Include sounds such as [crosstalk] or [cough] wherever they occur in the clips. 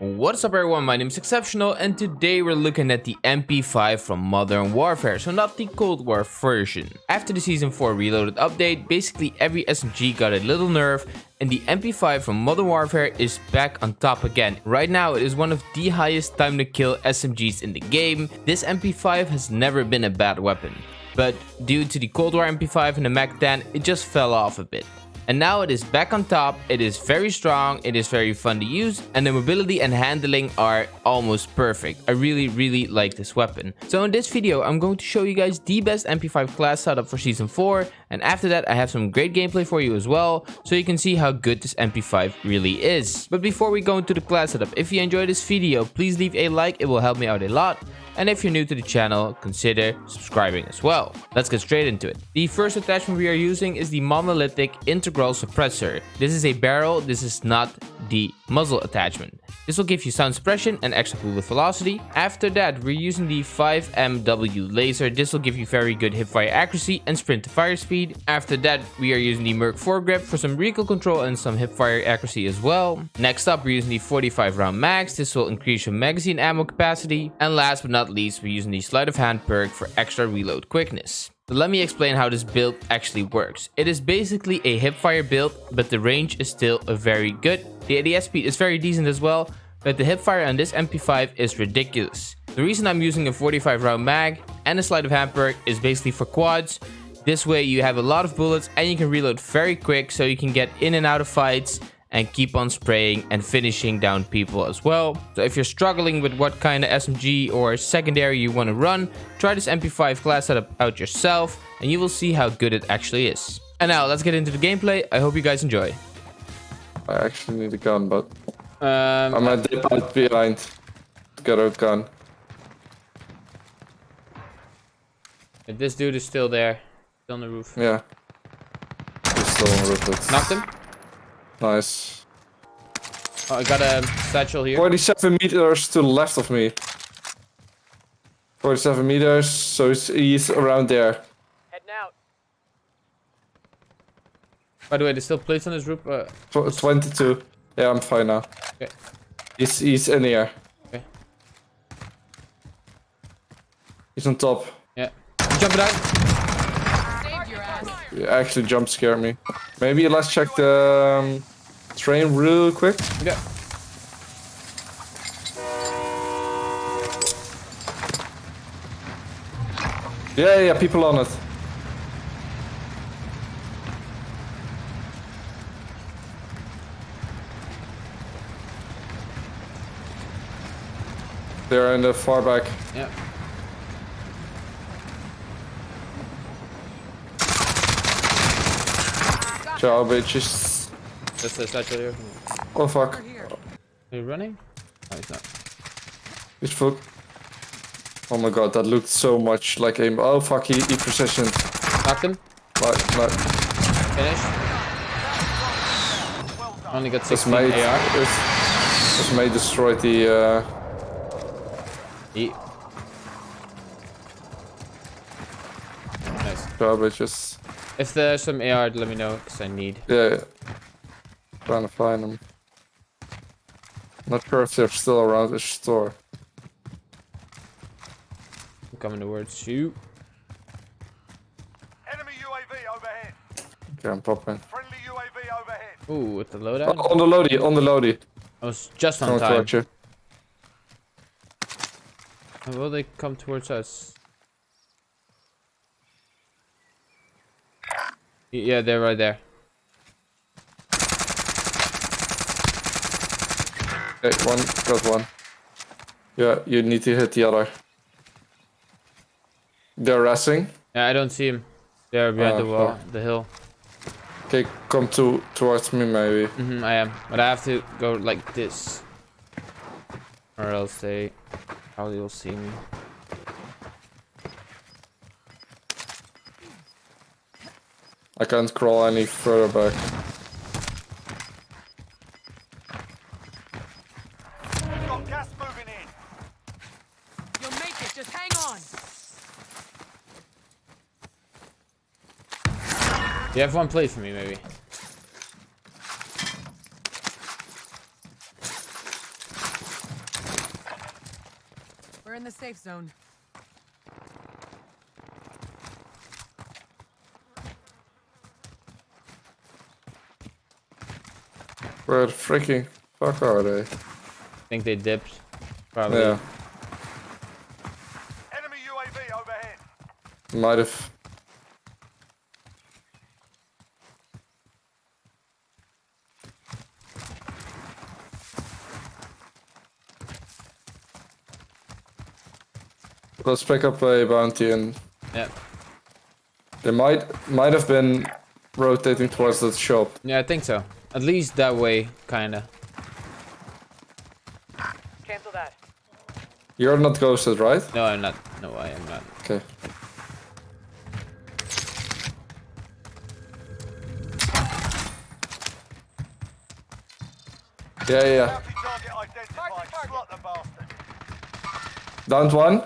What's up everyone, my name is Exceptional and today we're looking at the MP5 from Modern Warfare, so not the Cold War version. After the Season 4 Reloaded update, basically every SMG got a little nerf and the MP5 from Modern Warfare is back on top again. Right now it is one of the highest time to kill SMGs in the game. This MP5 has never been a bad weapon, but due to the Cold War MP5 and the MAC-10, it just fell off a bit. And now it is back on top, it is very strong, it is very fun to use, and the mobility and handling are almost perfect. I really, really like this weapon. So in this video, I'm going to show you guys the best MP5 class setup for Season 4, and after that I have some great gameplay for you as well, so you can see how good this MP5 really is. But before we go into the class setup, if you enjoyed this video, please leave a like, it will help me out a lot. And if you're new to the channel, consider subscribing as well. Let's get straight into it. The first attachment we are using is the monolithic integral suppressor. This is a barrel, this is not the muzzle attachment. This will give you sound suppression and extra bullet velocity. After that, we're using the 5MW laser. This will give you very good hipfire accuracy and sprint to fire speed. After that, we are using the Merc foregrip for some recoil control and some hipfire accuracy as well. Next up, we're using the 45 round mags. This will increase your magazine ammo capacity. And last but not least, we're using the sleight of hand perk for extra reload quickness. But let me explain how this build actually works. It is basically a hipfire build, but the range is still very good. The ADS speed is very decent as well, but the hipfire on this MP5 is ridiculous. The reason I'm using a 45 round mag and a sleight of hand perk is basically for quads. This way you have a lot of bullets and you can reload very quick so you can get in and out of fights and keep on spraying and finishing down people as well. So if you're struggling with what kind of SMG or secondary you want to run, try this MP5 class setup out yourself and you will see how good it actually is. And now let's get into the gameplay. I hope you guys enjoy. I actually need a gun, but Um, I'm at dip out behind. Get a gun. if this dude is still there, still on the roof. Yeah. He's still on the roof. It's Knocked him. Nice. Oh, I got a satchel here. 47 meters to the left of me. 47 meters, so he's, he's around there. Heading out. By the way, there's still plates on this roof. Uh, Tw 22. Yeah, I'm fine now. okay. He's, he's in here. Okay. He's on top. Yeah. Jump it out. He actually jump scared me. Maybe let's check the um, train real quick. Yeah. Yeah, yeah, people on it. They're in the far back. Yeah. Ciao, bitches. That's the satchel here. Oh fuck. Are you running? No, he's not. He's fuck. Oh my god, that looked so much like aim. Oh fuck, he, he precision. Knocked him. Like, like, Finished. Only got this 16 mate, AR. this, this mate destroyed the, uh, Eat. Nice. ciao, bitches. If there's some AR, let me know, because I need. Yeah, yeah. Trying to find them. Not sure if they're still around the store. I'm coming towards you. Enemy UAV overhead. Okay, I'm popping. Friendly UAV overhead. Ooh, with the Oh, on the loady, on the loady. I was just on Coming time. towards you. How will they come towards us? Yeah, they're right there. Okay, one, got one. Yeah, you need to hit the other. They're resting. Yeah, I don't see him. They're behind Oh, the wall, fuck. the hill. Okay, come to towards me maybe. hmm I am. But I have to go like this. Or else they probably will see me. I can't crawl any further back. We've got gas moving in. You'll make it. Just hang on. You have one plate for me, maybe. We're in the safe zone. Where the freaking fuck are they? I think they dipped. Probably. Yeah, Enemy UAV overhead. might have. Let's pick up a bounty and Yeah. they might might have been rotating towards that shop. Yeah, I think so. At least that way, kinda. Cancel that. You're not ghosted, right? No, I'm not. No, I am not. Okay. Yeah, yeah, yeah. Bounty target. Slot the. Downed one.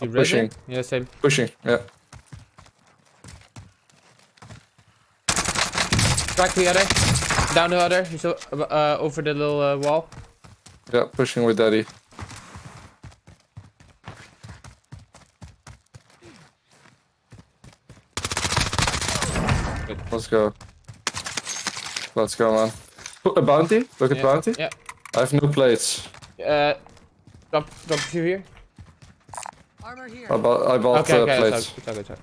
You ready? pushing. Yeah, same. Pushing. Yeah. Crack the other. Down the other. He's uh, over the little uh, wall. Yeah, pushing with daddy. Let's go. Let's go, man. Put A bounty? Look at Yeah. bounty. Yeah. I have no plates. Uh, drop, drop a few here. Armor here. I bought, I bought Okay, uh, okay, plates. it's all, it's all, it's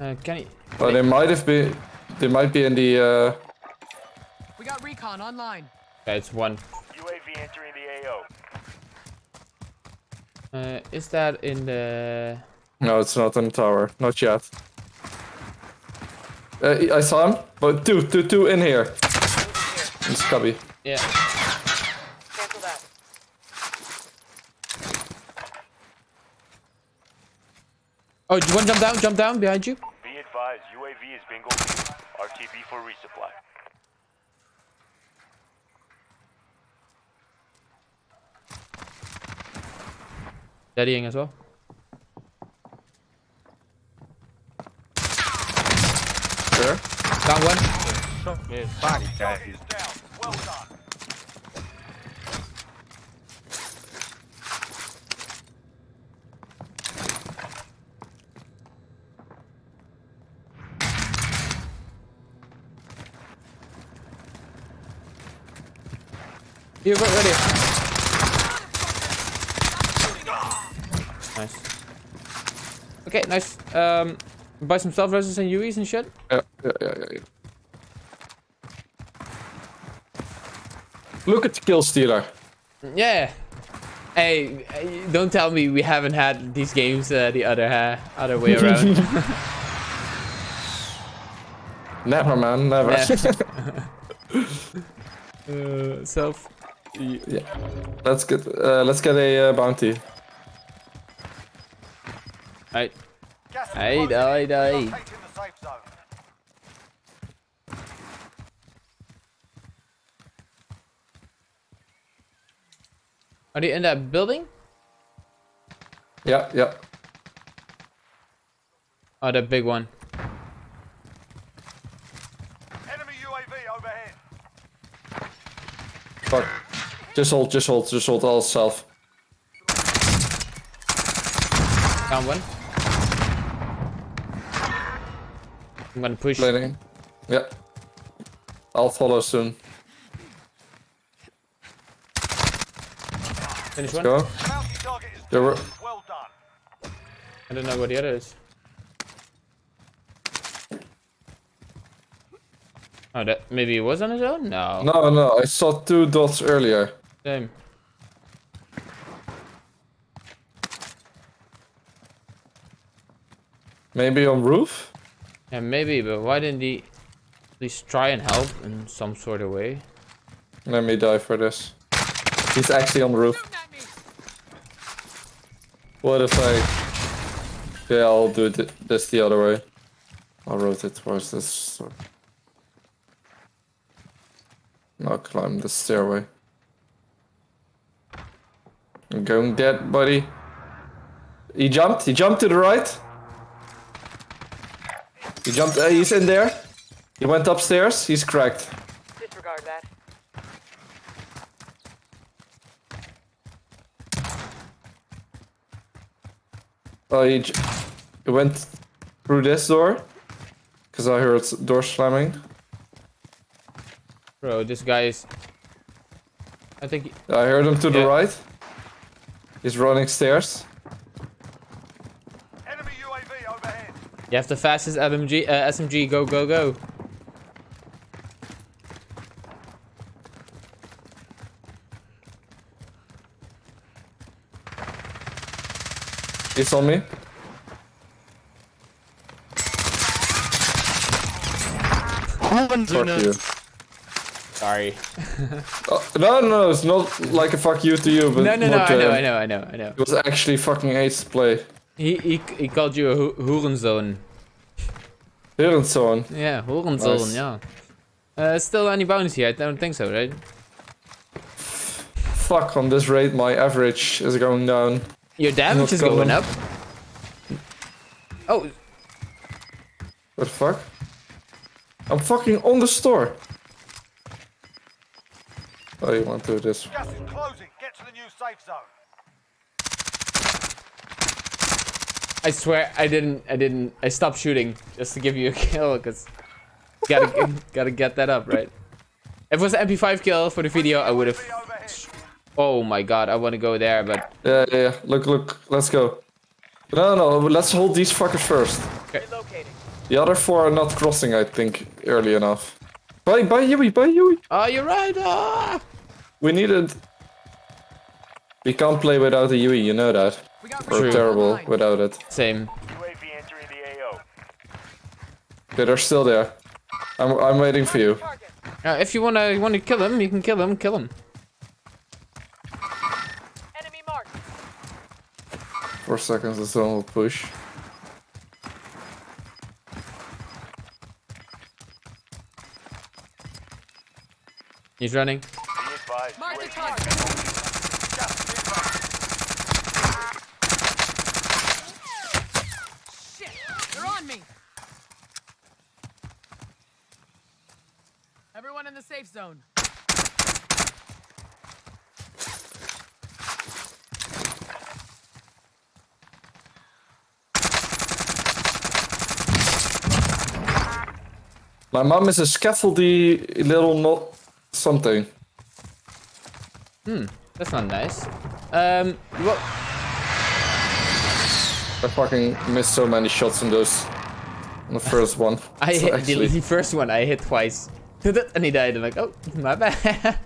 all. Uh, can you? But they might have been. They might be in the. Uh, We got recon online. Okay, it's one. UAV entering the AO. Uh, is that in the? no, it's not in the tower. Not yet. Uh, I saw him. But two, two, two in here. It's cubby. Yeah. Oh, you want to jump down? Jump down behind you. Be advised, UAV is bingo. RTB for resupply. Daddying as well. Sure. Down one. Target is down. Well done. Right, right here. Nice. Okay, nice. Um, buy some self reses and UEs and shit. Yeah, yeah, yeah, yeah. yeah. Look at the kill stealer. Yeah. Hey, don't tell me we haven't had these games uh, the other uh, other way [laughs] around. Never, man, never. [laughs] [laughs] uh, self. Yeah. Let's get uh, let's get a uh, bounty. Hey. Gas is Hey, closing die, die. Locating the safe zone. Are you in that building? Yeah, yeah. Oh, that big one. Enemy UAV overhead. Fuck. Just hold, just hold, just hold all self. Down one. I'm gonna push. Blading. Yeah. I'll follow soon. Finish one. Go. Bounty target is There were- Well done. I don't know where the other is. Oh, that maybe he was on his own? No. No, no, I saw two dots earlier. Same. Maybe on roof? Yeah, maybe, but why didn't he at least try and help in some sort of way? Let me die for this. He's actually on the roof. Shooting at me. What if I... Yeah, I'll do it this the other way. I'll rotate towards this. I'll climb the stairway. I'm going dead, buddy. He jumped. He jumped to the right. He jumped. Uh, he's in there. He went upstairs. He's cracked. Disregard that. Oh, he, he went through this door. Because I heard door slamming. Bro, this guy is... I think... He... I heard him to yeah. the right. He's running stairs. Enemy UAV overhead. You have the fastest SMG, uh, SMG, go, go, go. He's on me. Fuck you. Sorry. [laughs] Oh, no, no, no, it's not like a fuck you to you, but No, no, no, more I know. I know, I know, I know. It was actually fucking ace play. He, he, he called you a ho Hurenzone. Hurenzoon. Yeah, Hurenzone, Nice. yeah. Uh, still any bonus here? I don't think so, right? Fuck, on this rate my average is going down. Your damage is going going. up. Oh, What the fuck? I'm fucking on the store. Oh, you want to do this? Gas is closing. Get to the new safe zone. I swear I didn't, I didn't, I stopped shooting just to give you a [laughs] kill, because gotta, gotta get that up, right? If it was an MP5 kill for the video, I would have, oh my god, I want to go there, but Yeah, yeah, yeah. Look, look. Let's go. No, no, let's hold these fuckers first. Relocating. The other four are not crossing, I think, early enough. Bye, bye, Yui, bye, Yui. oh, you're right, ah! We need it. We can't play without a Yui, you know that. We got We're terrible Online. without it. Same. UAV entering the AO. Okay, they're still there. I'm, I'm waiting for you. Target. Uh, if you wanna, you wanna kill him, you can kill him, kill him. Enemy marked. Four seconds, the zone will push. He's running. Mark the target. Gas is inbound. Shit. They're on me. Everyone in the safe zone. My mom is a scaffoldy little not Hmm, That's not nice. Um, what? I fucking missed so many shots in those. On the first one. [laughs] I So hit the, actually- the [laughs] first one. I hit twice, [laughs] and he died. I'm like, oh, my bad.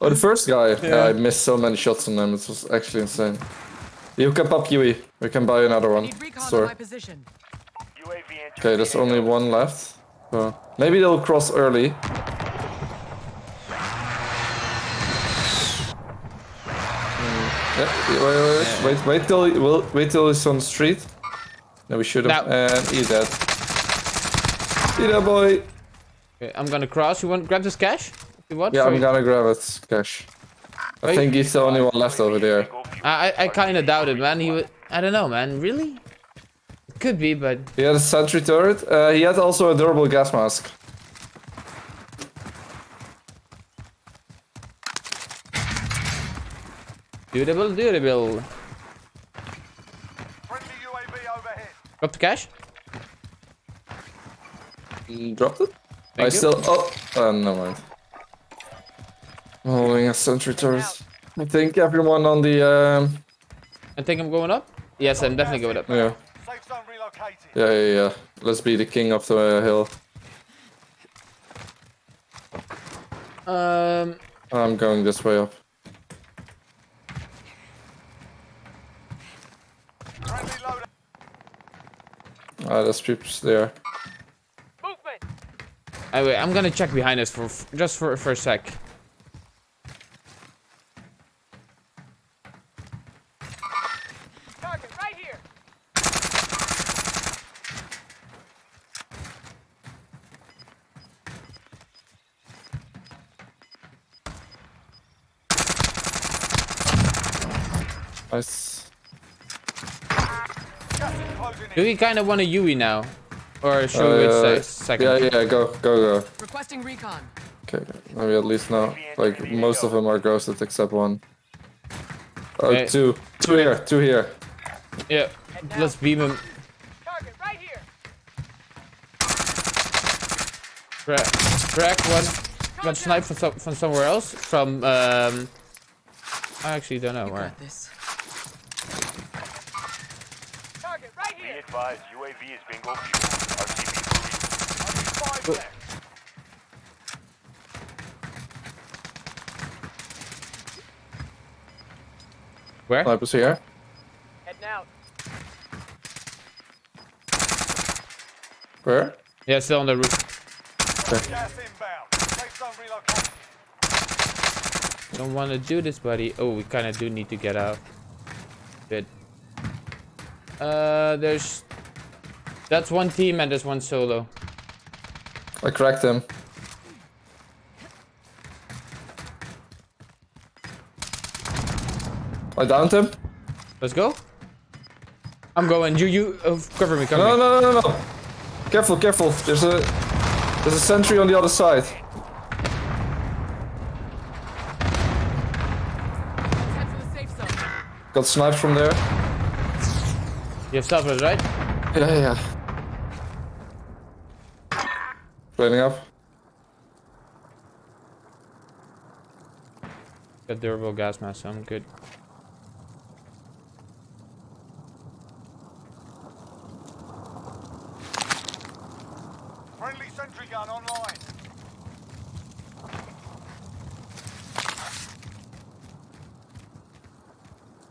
Oh, the first guy. Yeah. Yeah. I missed so many shots on them. It was actually insane. You can pop Yui. We can buy another one. Need Sorry. my position. UAV entering Okay, there's only one left. So maybe they'll cross early. Yeah, wait, wait, wait, wait, wait till well, wait till he's on the street. No, we should have. Now. And he's dead. Eat that boy. okay, I'm gonna cross. You want grab this cash? You want. Yeah, I'm you. gonna grab it, Cash. I Wait. think he's the only one left over there. I, I, I kind of doubt it, man. He would. I don't know, man. Really? It could be, but He had a sentry turret. Uh, he had also a durable gas mask. Durable, durable. Friendly UAV overhead. Drop the cash. Mm, Dropped it? I you. still. Oh, uh, never mind. I'm holding a sentry turret. I think everyone on the. Um, I think I'm going up. Yes, I'm definitely going up. yeah, Safe zone relocated. yeah, yeah, yeah. Let's be the king of the uh, hill. Um, I'm going this way up. Friendly loader. Ah, there's people there. Movement. anyway, I'm gonna check behind us for just for for a sec. Target right here. Nice. Gas is closing Do in. We kind of want a Yui now, or should Uh, we yeah, wait a second? yeah, yeah, go, go, go. Requesting recon. Okay, maybe at least now. Like, most of them are ghosted except one. Oh, Okay. two. Two here, two here. Yeah, let's beam him. Target right here. Crack, crack one, one snipe from, some, from somewhere else. From, um, I actually don't know where. Got this. Target right Be here. Advised, UAV is bingo fuel. RTB for reason. Only five left. Where? Snipers here. Heading out. Where? Yeah, still on the roof. Gas inbound. Safe zone relocated. Don't want to do this, buddy. Oh, we kind of do need to get out. Good. Uh, there's... That's one team and there's one solo. I cracked him. I downed him. Let's go. I'm going. You, you, uh, cover me, cover No, me. no, no, no, no. Careful, careful. There's a there's a sentry on the other side. Let's head for the safe zone. Got sniped from there. You have stuff, right? Yeah, yeah, yeah. Training up. Got durable gas mask, so I'm good. Friendly sentry gun online.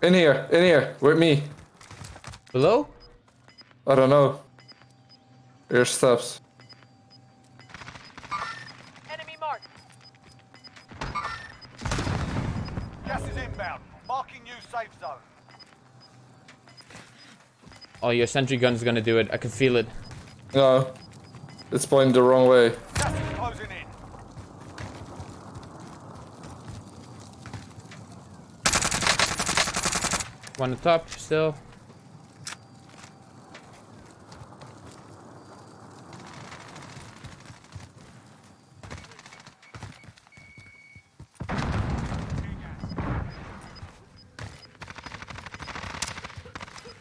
In here, in here, with me. Below? I don't know. Here's steps. Oh, your sentry gun's gonna do it. I can feel it. No. It's pointing the wrong way. One on top still.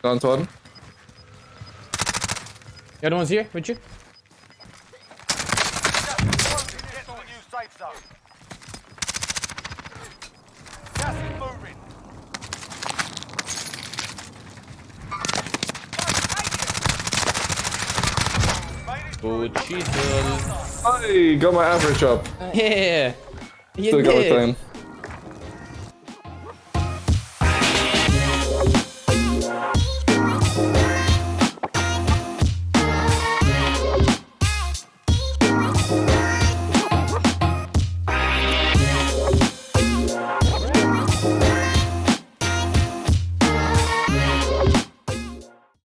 Down one. The other one's here with you. Gas is closing in. Get to the new safe zone. Gas is moving. Made it Oh. Jesus. I got my average up. [laughs] Yeah. You Still got a did. ten.